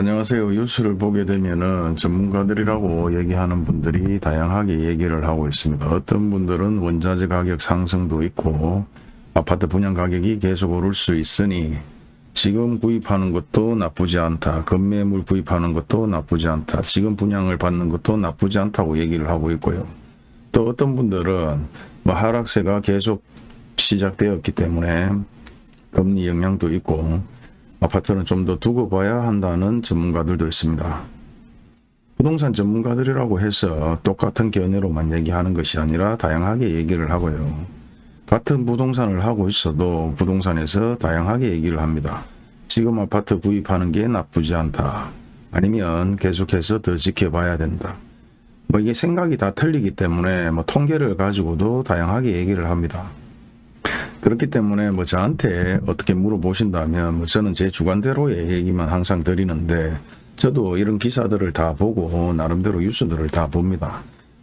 안녕하세요. 뉴스를 보게 되면은 전문가들이라고 얘기하는 분들이 다양하게 얘기를 하고 있습니다. 어떤 분들은 원자재 가격 상승도 있고 아파트 분양 가격이 계속 오를 수 있으니 지금 구입하는 것도 나쁘지 않다. 건매물 구입하는 것도 나쁘지 않다. 지금 분양을 받는 것도 나쁘지 않다고 얘기를 하고 있고요. 또 어떤 분들은 뭐 하락세가 계속 시작되었기 때문에 금리 영향도 있고 아파트는 좀 더 두고 봐야 한다는 전문가들도 있습니다. 부동산 전문가들이라고 해서 똑같은 견해로만 얘기하는 것이 아니라 다양하게 얘기를 하고요. 같은 부동산을 하고 있어도 부동산에서 다양하게 얘기를 합니다. 지금 아파트 구입하는 게 나쁘지 않다. 아니면 계속해서 더 지켜봐야 된다. 뭐 이게 생각이 다 틀리기 때문에 뭐 통계를 가지고도 다양하게 얘기를 합니다. 그렇기 때문에 뭐 저한테 어떻게 물어보신다면 뭐 저는 제 주관대로의 얘기만 항상 드리는데 저도 이런 기사들을 다 보고 나름대로 뉴스들을 다 봅니다.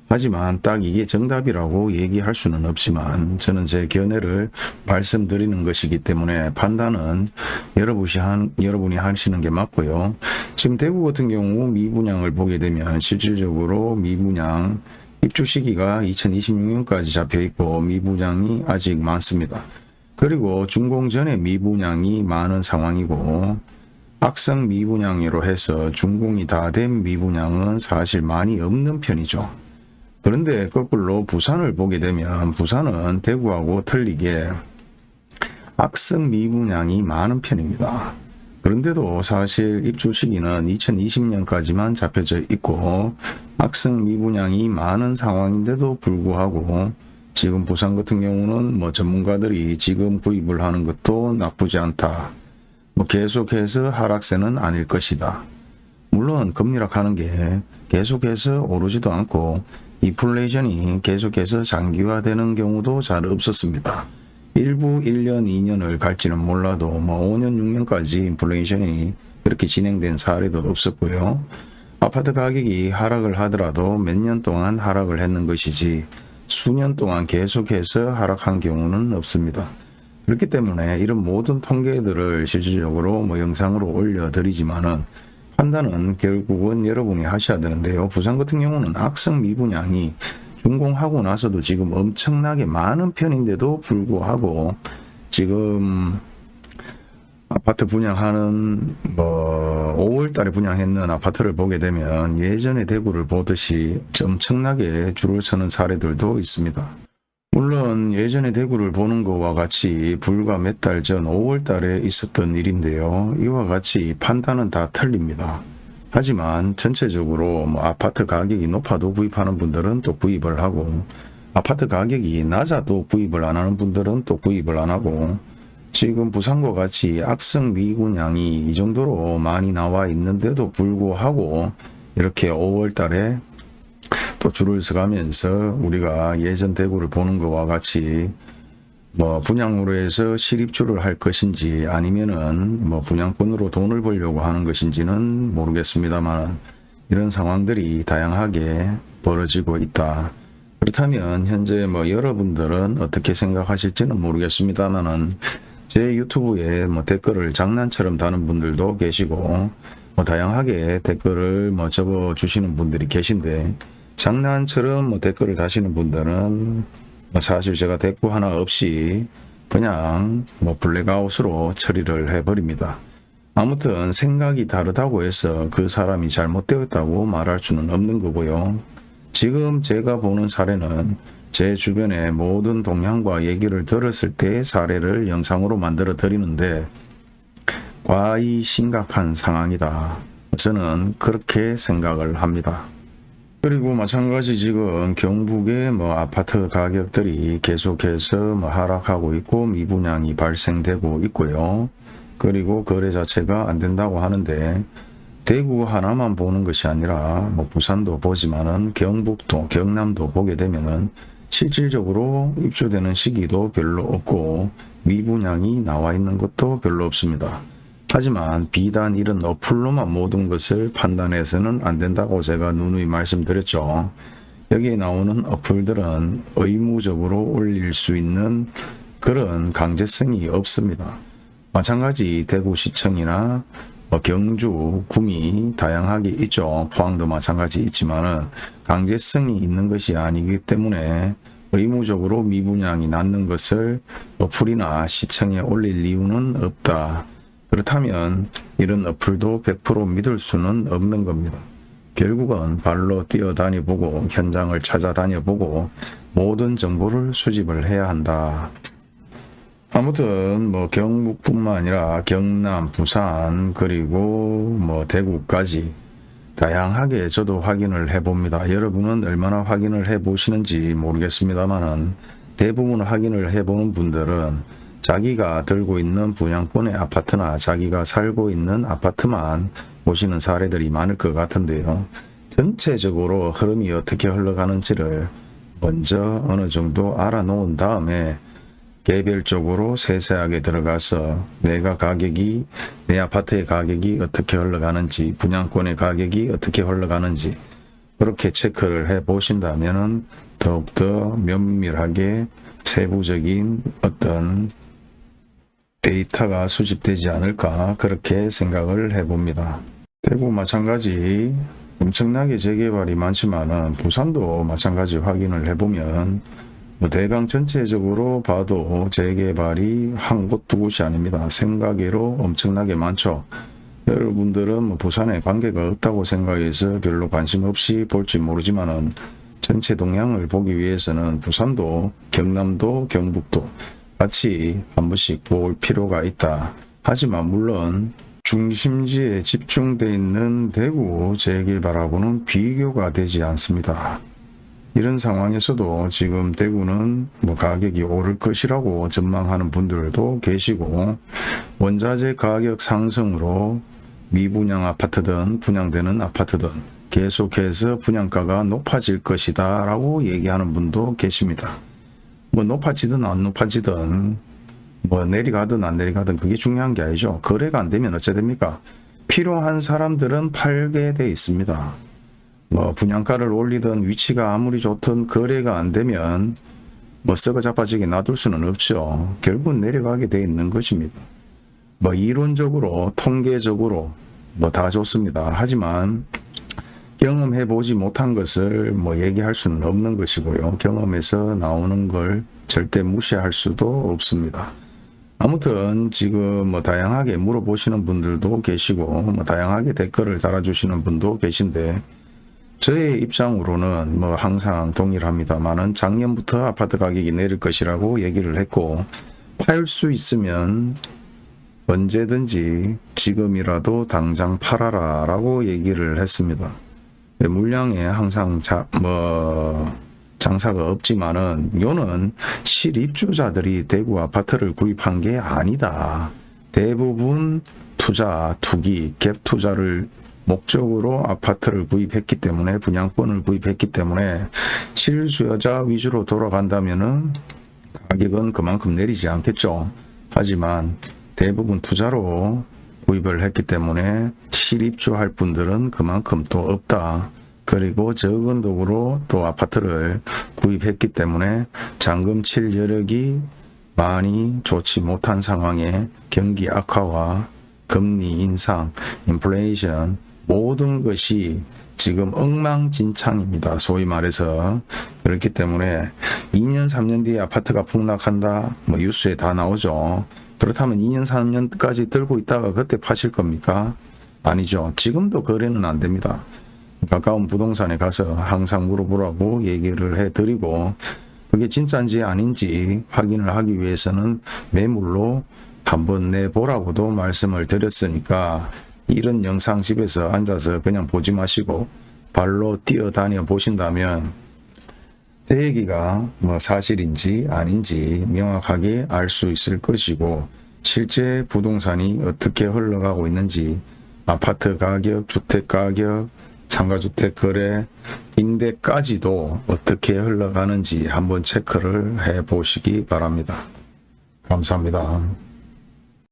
하지만 딱 이게 정답이라고 얘기할 수는 없지만 저는 제 견해를 말씀드리는 것이기 때문에 판단은 여러분이, 한, 여러분이 하시는 게 맞고요. 지금 대구 같은 경우 미분양을 보게 되면 실질적으로 미분양 입주 시기가 2026년까지 잡혀 있고 미분양이 아직 많습니다. 그리고 준공 전에 미분양이 많은 상황이고 악성 미분양으로 해서 준공이 다 된 미분양은 사실 많이 없는 편이죠. 그런데 거꾸로 부산을 보게 되면 부산은 대구하고 틀리게 악성 미분양이 많은 편입니다. 그런데도 사실 입주 시기는 2020년까지만 잡혀져 있고 악성 미분양이 많은 상황인데도 불구하고 지금 부산 같은 경우는 뭐 전문가들이 지금 구입을 하는 것도 나쁘지 않다. 뭐 계속해서 하락세는 아닐 것이다. 물론 금리락 하는 게 계속해서 오르지도 않고 인플레이션이 계속해서 장기화되는 경우도 잘 없었습니다. 일부 1년, 2년을 갈지는 몰라도 뭐 5년, 6년까지 인플레이션이 그렇게 진행된 사례도 없었고요. 아파트 가격이 하락을 하더라도 몇 년 동안 하락을 했는 것이지 수년 동안 계속해서 하락한 경우는 없습니다. 그렇기 때문에 이런 모든 통계들을 실질적으로 뭐 영상으로 올려드리지만은 판단은 결국은 여러분이 하셔야 되는데요. 부산 같은 경우는 악성 미분양이 준공하고 나서도 지금 엄청나게 많은 편인데도 불구하고 지금 아파트 분양하는 뭐 5월 달에 분양했는 아파트를 보게 되면 예전에 대구를 보듯이 엄청나게 줄을 서는 사례들도 있습니다. 물론 예전에 대구를 보는 것과 같이 불과 몇 달 전 5월 달에 있었던 일인데요. 이와 같이 판단은 다 틀립니다. 하지만 전체적으로 뭐 아파트 가격이 높아도 구입하는 분들은 또 구입을 하고 아파트 가격이 낮아도 구입을 안 하는 분들은 또 구입을 안 하고 지금 부산과 같이 악성 미분양이 이 정도로 많이 나와 있는데도 불구하고 이렇게 5월 달에 또 줄을 서가면서 우리가 예전 대구를 보는 것과 같이 뭐 분양으로 해서 실입주를 할 것인지 아니면은 뭐 분양권으로 돈을 벌려고 하는 것인지는 모르겠습니다만 이런 상황들이 다양하게 벌어지고 있다. 그렇다면 현재 뭐 여러분들은 어떻게 생각하실지는 모르겠습니다만은 제 유튜브에 뭐 댓글을 장난처럼 다는 분들도 계시고 뭐 다양하게 댓글을 뭐 적어 주시는 분들이 계신데 장난처럼 뭐 댓글을 다시는 분들은 뭐 사실 제가 대꾸 하나 없이 그냥 뭐 블랙아웃으로 처리를 해버립니다. 아무튼 생각이 다르다고 해서 그 사람이 잘못되었다고 말할 수는 없는 거고요. 지금 제가 보는 사례는 제 주변의 모든 동향과 얘기를 들었을 때 사례를 영상으로 만들어 드리는데 과히 심각한 상황이다. 저는 그렇게 생각을 합니다. 그리고 마찬가지 지금 경북의 뭐 아파트 가격들이 계속해서 뭐 하락하고 있고 미분양이 발생되고 있고요. 그리고 거래 자체가 안 된다고 하는데 대구 하나만 보는 것이 아니라 뭐 부산도 보지만은 경북도 경남도 보게 되면은 실질적으로 입주되는 시기도 별로 없고 미분양이 나와 있는 것도 별로 없습니다. 하지만 비단 이런 어플로만 모든 것을 판단해서는 안 된다고 제가 누누이 말씀드렸죠. 여기에 나오는 어플들은 의무적으로 올릴 수 있는 그런 강제성이 없습니다. 마찬가지 대구시청이나 뭐 경주, 구미 다양하게 있죠. 포항도 마찬가지 있지만 은 강제성이 있는 것이 아니기 때문에 의무적으로 미분양이 낳는 것을 어플이나 시청에 올릴 이유는 없다. 그렇다면 이런 어플도 100% 믿을 수는 없는 겁니다. 결국은 발로 뛰어다녀보고 현장을 찾아다녀 보고 모든 정보를 수집을 해야 한다. 아무튼 뭐 경북뿐만 아니라 경남, 부산 그리고 뭐 대구까지 다양하게 저도 확인을 해봅니다. 여러분은 얼마나 확인을 해보시는지 모르겠습니다만은 대부분 확인을 해보는 분들은 자기가 들고 있는 분양권의 아파트나 자기가 살고 있는 아파트만 보시는 사례들이 많을 것 같은데요. 전체적으로 흐름이 어떻게 흘러가는지를 먼저 어느 정도 알아놓은 다음에 개별적으로 세세하게 들어가서 내가 가격이 내 아파트의 가격이 어떻게 흘러가는지 분양권의 가격이 어떻게 흘러가는지 그렇게 체크를 해 보신다면 더욱더 면밀하게 세부적인 어떤 데이터가 수집되지 않을까 그렇게 생각을 해봅니다. 대구 마찬가지 엄청나게 재개발이 많지만은 부산도 마찬가지 확인을 해보면 뭐 대강 전체적으로 봐도 재개발이 한 곳 두 곳이 아닙니다. 생각외로 엄청나게 많죠. 여러분들은 뭐 부산에 관계가 없다고 생각해서 별로 관심 없이 볼지 모르지만은 전체 동향을 보기 위해서는 부산도 경남도 경북도 같이 한 번씩 볼 필요가 있다. 하지만 물론 중심지에 집중되어 있는 대구 재개발하고는 비교가 되지 않습니다. 이런 상황에서도 지금 대구는 뭐 가격이 오를 것이라고 전망하는 분들도 계시고 원자재 가격 상승으로 미분양 아파트든 분양되는 아파트든 계속해서 분양가가 높아질 것이다 라고 얘기하는 분도 계십니다. 뭐 높아지든 안 높아지든 뭐 내리가든 안 내리가든 그게 중요한 게 아니죠. 거래가 안 되면 어째 됩니까? 필요한 사람들은 팔게 돼 있습니다. 뭐 분양가를 올리든 위치가 아무리 좋든 거래가 안 되면 뭐 썩어 자빠지게 놔둘 수는 없죠. 결국은 내려가게 돼 있는 것입니다. 뭐 이론적으로 통계적으로 뭐 다 좋습니다. 하지만 경험해 보지 못한 것을 뭐 얘기할 수는 없는 것이고요. 경험에서 나오는 걸 절대 무시할 수도 없습니다. 아무튼 지금 뭐 다양하게 물어보시는 분들도 계시고 뭐 다양하게 댓글을 달아주시는 분도 계신데 저의 입장으로는 뭐 항상 동일합니다만은 작년부터 아파트 가격이 내릴 것이라고 얘기를 했고 팔 수 있으면 언제든지 지금이라도 당장 팔아라 라고 얘기를 했습니다. 물량에 항상 자, 뭐 장사가 없지만은 요는 실입주자들이 대구 아파트를 구입한 게 아니다. 대부분 투자, 투기, 갭 투자를 목적으로 아파트를 구입했기 때문에 분양권을 구입했기 때문에 실수요자 위주로 돌아간다면은 가격은 그만큼 내리지 않겠죠. 하지만 대부분 투자로 구입을 했기 때문에 실입주할 분들은 그만큼 또 없다. 그리고 적은 도구로 또 아파트를 구입했기 때문에 잔금 칠 여력이 많이 좋지 못한 상황에 경기 악화와 금리 인상, 인플레이션 모든 것이 지금 엉망진창입니다. 소위 말해서 그렇기 때문에 2년 3년 뒤에 아파트가 폭락한다 뭐 뉴스에 다 나오죠. 그렇다면 2년 3년까지 들고 있다가 그때 파실 겁니까? 아니죠. 지금도 거래는 안 됩니다. 가까운 부동산에 가서 항상 물어보라고 얘기를 해드리고 그게 진짜인지 아닌지 확인을 하기 위해서는 매물로 한번 내보라고도 말씀을 드렸으니까 이런 영상 집에서 앉아서 그냥 보지 마시고 발로 뛰어다녀 보신다면 제 얘기가 뭐 사실인지 아닌지 명확하게 알 수 있을 것이고 실제 부동산이 어떻게 흘러가고 있는지 아파트 가격, 주택 가격, 상가주택 거래, 임대까지도 어떻게 흘러가는지 한번 체크를 해 보시기 바랍니다. 감사합니다.